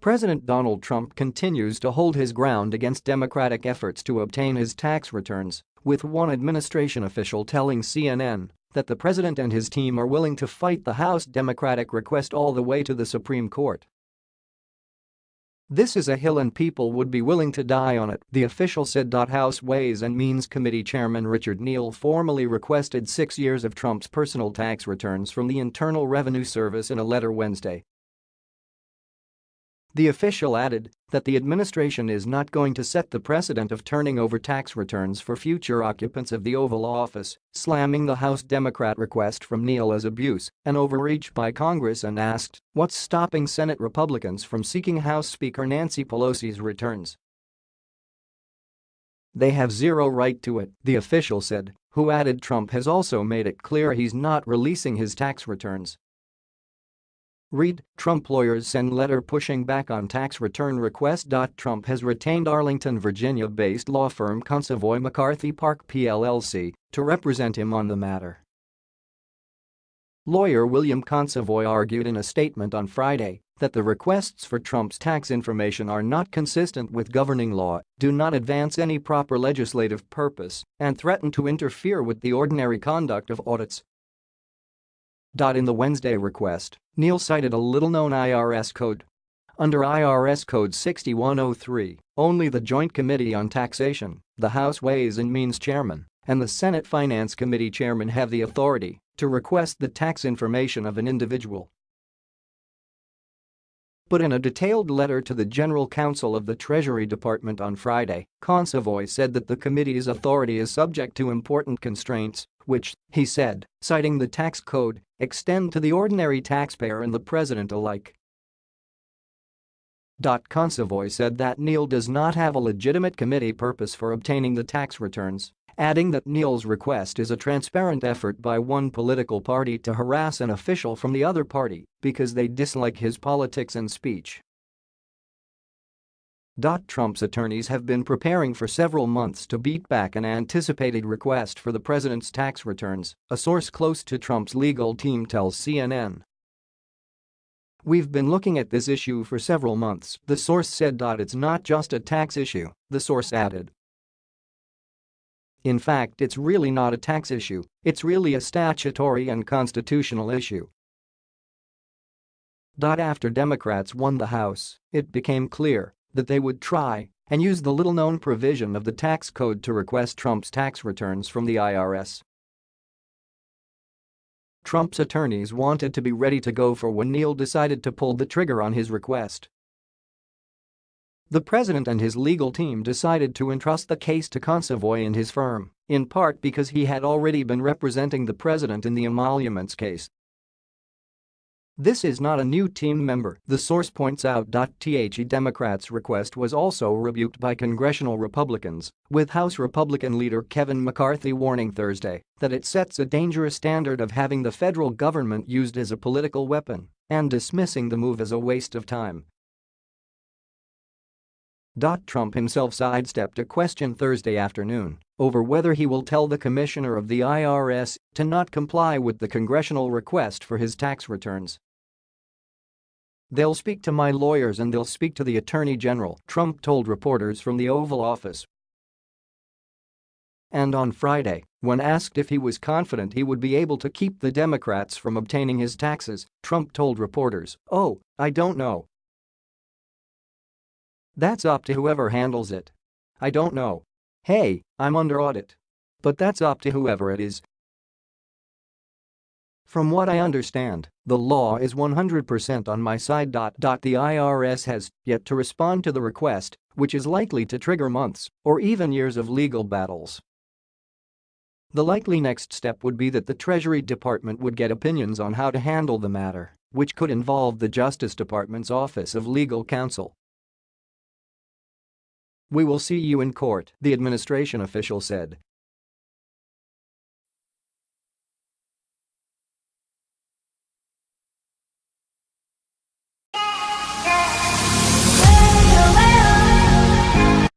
President Donald Trump continues to hold his ground against Democratic efforts to obtain his tax returns, with one administration official telling CNN that the president and his team are willing to fight the House Democratic request all the way to the Supreme Court. This is a hill and people would be willing to die on it, the official said. House Ways and Means Committee Chairman Richard Neal formally requested six years of Trump's personal tax returns from the Internal Revenue Service in a letter Wednesday, the official added that the administration is not going to set the precedent of turning over tax returns for future occupants of the Oval Office, slamming the House Democrat request from Neal as abuse and overreach by Congress and asked what's stopping Senate Republicans from seeking House Speaker Nancy Pelosi's returns. They have zero right to it, the official said, who added Trump has also made it clear he's not releasing his tax returns Read, Trump lawyers send letter pushing back on tax return request. Trump has retained Arlington, Virginia-based law firm Consovoy McCarthy Park PLLC to represent him on the matter. Lawyer William Consovoy argued in a statement on Friday that the requests for Trump's tax information are not consistent with governing law, do not advance any proper legislative purpose, and threaten to interfere with the ordinary conduct of audits. In the Wednesday request, Neal cited a little-known IRS code. Under IRS Code 6103, only the Joint Committee on Taxation, the House Ways and Means Chairman, and the Senate Finance Committee Chairman have the authority to request the tax information of an individual. But in a detailed letter to the General Counsel of the Treasury Department on Friday, Consovoy said that the committee's authority is subject to important constraints, which, he said, citing the tax code, extend to the ordinary taxpayer and the president alike. Consovoy said that Neal does not have a legitimate committee purpose for obtaining the tax returns adding that Neal's request is a transparent effort by one political party to harass an official from the other party because they dislike his politics and speech. Trump's attorneys have been preparing for several months to beat back an anticipated request for the president's tax returns, a source close to Trump's legal team tells CNN. We've been looking at this issue for several months, the source said. It's not just a tax issue, the source added. In fact it's really not a tax issue, it's really a statutory and constitutional issue. After Democrats won the House, it became clear that they would try and use the little-known provision of the tax code to request Trump's tax returns from the IRS. Trump's attorneys wanted to be ready to go for when Neal decided to pull the trigger on his request. The president and his legal team decided to entrust the case to Consovoy and his firm, in part because he had already been representing the president in the emoluments case. This is not a new team member, the source points out. The Democrats' request was also rebuked by congressional Republicans, with House Republican leader Kevin McCarthy warning Thursday that it sets a dangerous standard of having the federal government used as a political weapon and dismissing the move as a waste of time Trump himself sidestepped a question Thursday afternoon over whether he will tell the commissioner of the IRS to not comply with the congressional request for his tax returns. They'll speak to my lawyers and they'll speak to the attorney general, Trump told reporters from the Oval Office. And on Friday, when asked if he was confident he would be able to keep the Democrats from obtaining his taxes, Trump told reporters, oh, I don't know, that's up to whoever handles it. I don't know. Hey, I'm under audit. But that's up to whoever it is. From what I understand, the law is 100% on my side. The IRS has yet to respond to the request, which is likely to trigger months or even years of legal battles. The likely next step would be that the Treasury Department would get opinions on how to handle the matter, which could involve the Justice Department's Office of Legal Counsel we will see you in court, the administration official said,